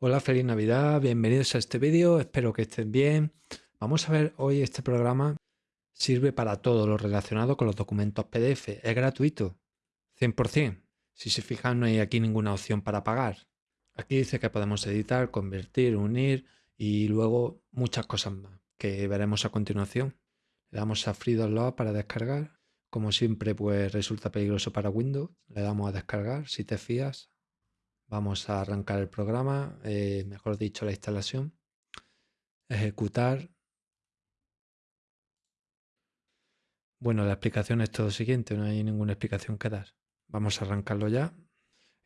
Hola, feliz Navidad, bienvenidos a este vídeo, espero que estén bien. Vamos a ver hoy este programa sirve para todo lo relacionado con los documentos PDF, es gratuito, 100%. Si se fijan no hay aquí ninguna opción para pagar. Aquí dice que podemos editar, convertir, unir y luego muchas cosas más que veremos a continuación. Le damos a Free Download para descargar. Como siempre pues resulta peligroso para Windows, le damos a descargar si te fías Vamos a arrancar el programa, eh, mejor dicho la instalación. Ejecutar. Bueno, la explicación es todo siguiente, no hay ninguna explicación que dar. Vamos a arrancarlo ya.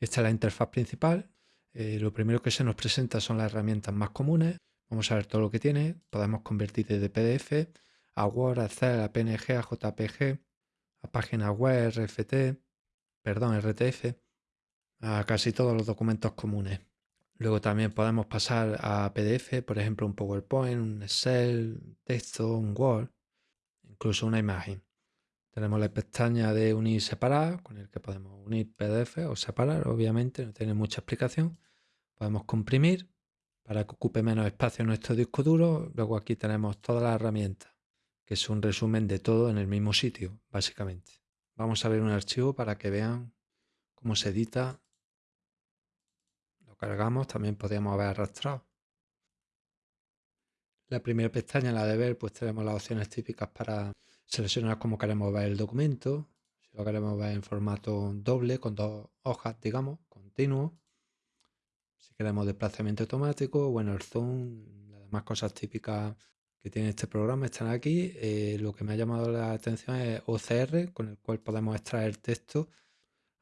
Esta es la interfaz principal. Eh, lo primero que se nos presenta son las herramientas más comunes. Vamos a ver todo lo que tiene. Podemos convertir desde PDF a Word, a Excel, a PNG, a JPG, a página web, RFT, perdón, RTF a casi todos los documentos comunes. Luego también podemos pasar a PDF, por ejemplo un PowerPoint, un Excel, texto, un Word, incluso una imagen. Tenemos la pestaña de unir y separar, con el que podemos unir PDF o separar, obviamente, no tiene mucha explicación. Podemos comprimir para que ocupe menos espacio en nuestro disco duro. Luego aquí tenemos todas las herramientas, que es un resumen de todo en el mismo sitio, básicamente. Vamos a ver un archivo para que vean cómo se edita cargamos, también podríamos haber arrastrado. La primera pestaña, la de ver, pues tenemos las opciones típicas para seleccionar cómo queremos ver el documento. Si lo queremos ver en formato doble, con dos hojas, digamos, continuo. Si queremos desplazamiento automático, bueno, el zoom, las demás cosas típicas que tiene este programa están aquí. Eh, lo que me ha llamado la atención es OCR, con el cual podemos extraer texto,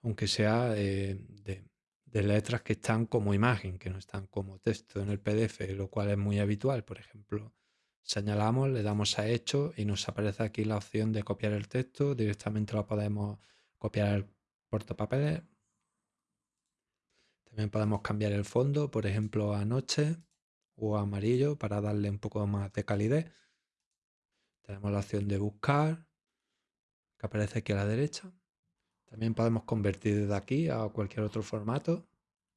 aunque sea eh, de, de letras que están como imagen, que no están como texto en el PDF, lo cual es muy habitual. Por ejemplo, señalamos, le damos a hecho y nos aparece aquí la opción de copiar el texto. Directamente lo podemos copiar al portapapeles. También podemos cambiar el fondo, por ejemplo, a noche o amarillo para darle un poco más de calidez. Tenemos la opción de buscar, que aparece aquí a la derecha. También podemos convertir desde aquí a cualquier otro formato.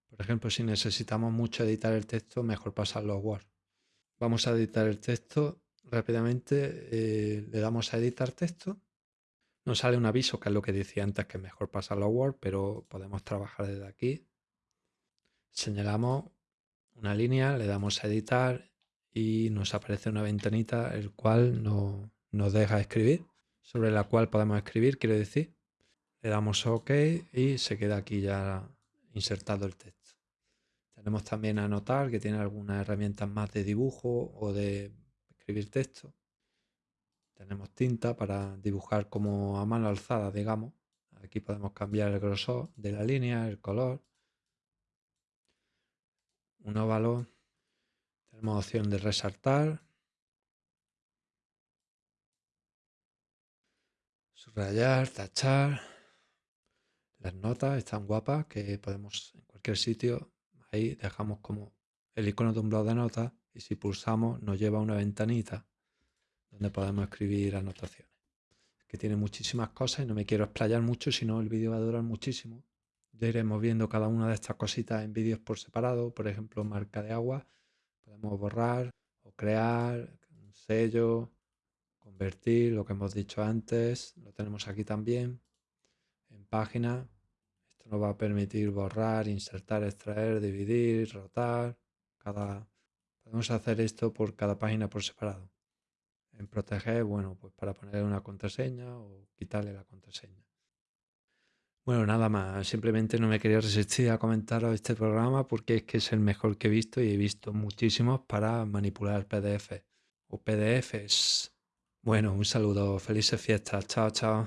Por ejemplo, si necesitamos mucho editar el texto, mejor pasarlo a Word. Vamos a editar el texto rápidamente. Eh, le damos a editar texto. Nos sale un aviso, que es lo que decía antes, que es mejor pasarlo a Word, pero podemos trabajar desde aquí. Señalamos una línea, le damos a editar y nos aparece una ventanita el cual nos deja escribir, sobre la cual podemos escribir, quiero decir. Le damos OK y se queda aquí ya insertado el texto. Tenemos también anotar, que tiene algunas herramientas más de dibujo o de escribir texto. Tenemos tinta para dibujar como a mano alzada, digamos. Aquí podemos cambiar el grosor de la línea, el color. Un óvalo. Tenemos opción de resaltar. Subrayar, tachar. Las notas están guapas, que podemos en cualquier sitio, ahí dejamos como el icono de un blog de notas y si pulsamos nos lleva a una ventanita donde podemos escribir anotaciones. que tiene muchísimas cosas y no me quiero explayar mucho, si no el vídeo va a durar muchísimo. Ya iremos viendo cada una de estas cositas en vídeos por separado, por ejemplo marca de agua, podemos borrar o crear un sello, convertir, lo que hemos dicho antes, lo tenemos aquí también en página. Esto nos va a permitir borrar, insertar, extraer, dividir, rotar. Cada... Podemos hacer esto por cada página por separado. En proteger, bueno, pues para ponerle una contraseña o quitarle la contraseña. Bueno, nada más. Simplemente no me quería resistir a comentaros este programa porque es que es el mejor que he visto y he visto muchísimos para manipular PDF o PDFs. Bueno, un saludo. Felices fiestas. Chao, chao.